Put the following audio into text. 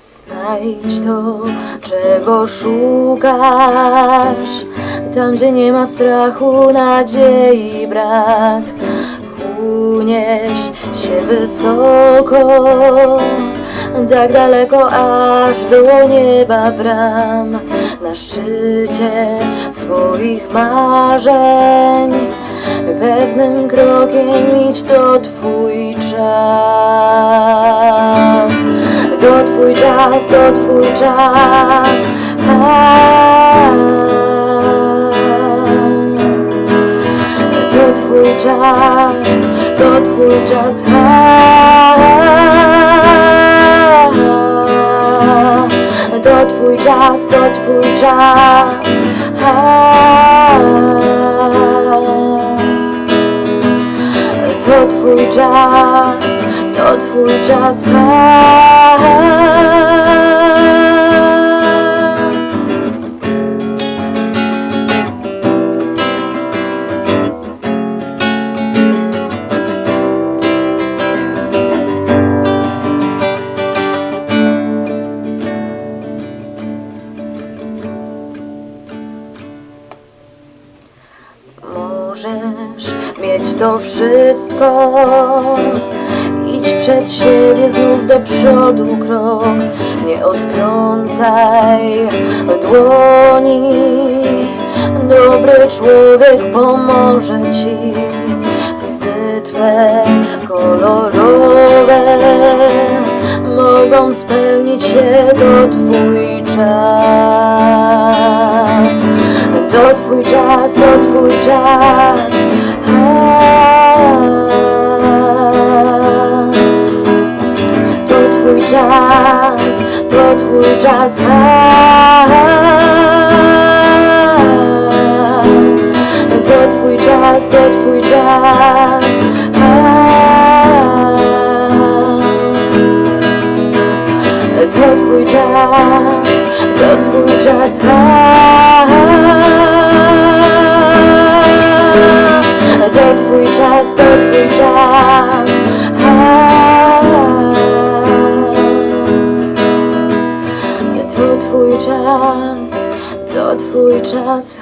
Znajdź to, czego szukasz. Tam, gdzie nie ma strachu, nadziei brak Unieś się wysoko. Tak daleko, aż do nieba bram Na szczycie swoich marzeń. Pewnym krokiem idź, czas, to twój czas A, To twój czas, to twój czas A, To twój czas, Możesz mieć to wszystko. Idź przed siebie znów do przodu krok. Nie odtrącaj dłoni. Dobry człowiek pomoże ci. Sny twe kolorowe Mogą spełnić się to twój czas To twój czas, to twój czas A, To twój czas, to twój czas A, To twój czas, to twój czas A, To twój czas, to twój czas A, czas, to twój czas A, To twój twój czas